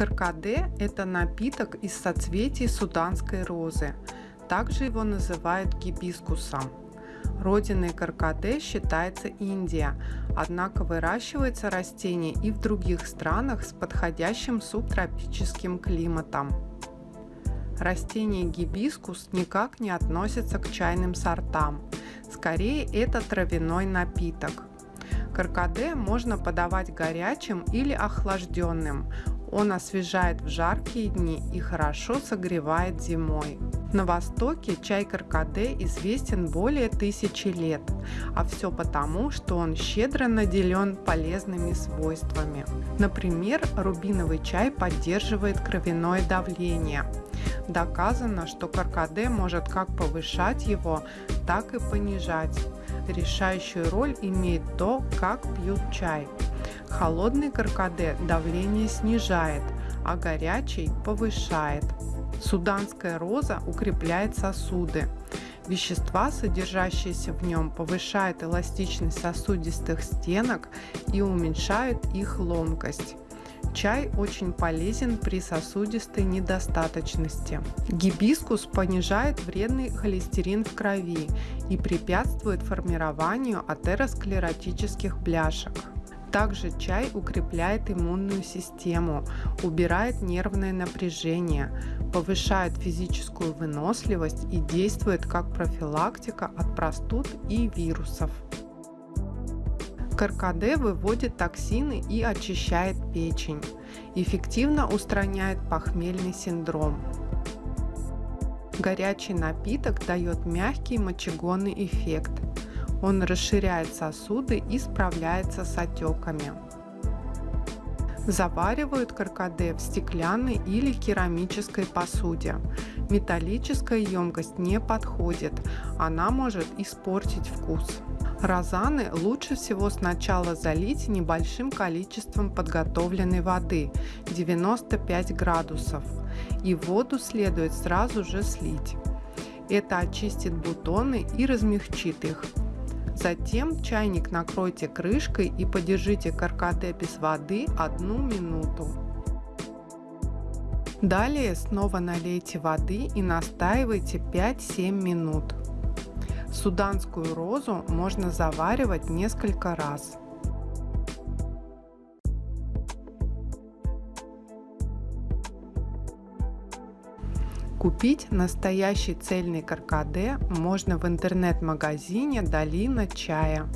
Каркаде – это напиток из соцветий суданской розы. Также его называют гибискусом. Родиной каркаде считается Индия, однако выращивается растение и в других странах с подходящим субтропическим климатом. Растение гибискус никак не относится к чайным сортам. Скорее, это травяной напиток. Каркаде можно подавать горячим или охлажденным. Он освежает в жаркие дни и хорошо согревает зимой. На Востоке чай каркаде известен более тысячи лет, а все потому, что он щедро наделен полезными свойствами. Например, рубиновый чай поддерживает кровяное давление. Доказано, что каркаде может как повышать его, так и понижать. Решающую роль имеет то, как пьют чай. Холодный каркаде давление снижает, а горячий повышает. Суданская роза укрепляет сосуды. Вещества, содержащиеся в нем, повышают эластичность сосудистых стенок и уменьшают их ломкость. Чай очень полезен при сосудистой недостаточности. Гибискус понижает вредный холестерин в крови и препятствует формированию атеросклеротических бляшек. Также чай укрепляет иммунную систему, убирает нервное напряжение, повышает физическую выносливость и действует как профилактика от простуд и вирусов. Каркаде выводит токсины и очищает печень. Эффективно устраняет похмельный синдром. Горячий напиток дает мягкий мочегонный эффект. Он расширяет сосуды и справляется с отеками. Заваривают каркаде в стеклянной или керамической посуде. Металлическая емкость не подходит, она может испортить вкус. Розаны лучше всего сначала залить небольшим количеством подготовленной воды 95 градусов и воду следует сразу же слить. Это очистит бутоны и размягчит их. Затем чайник накройте крышкой и подержите каркаде без воды одну минуту. Далее снова налейте воды и настаивайте 5-7 минут. Суданскую розу можно заваривать несколько раз. Купить настоящий цельный каркаде можно в интернет-магазине «Долина чая».